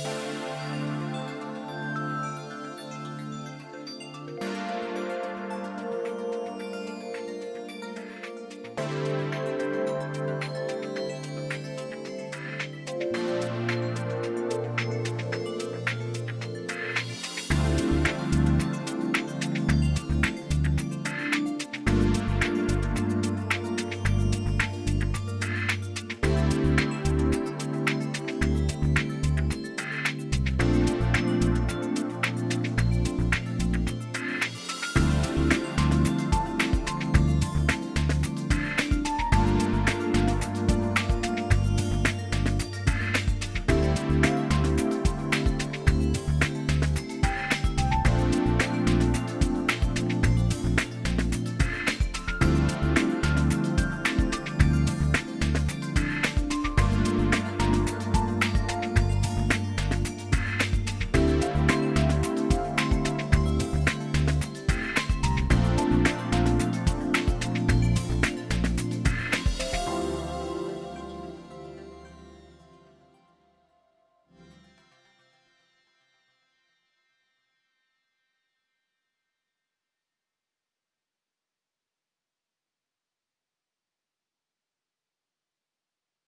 す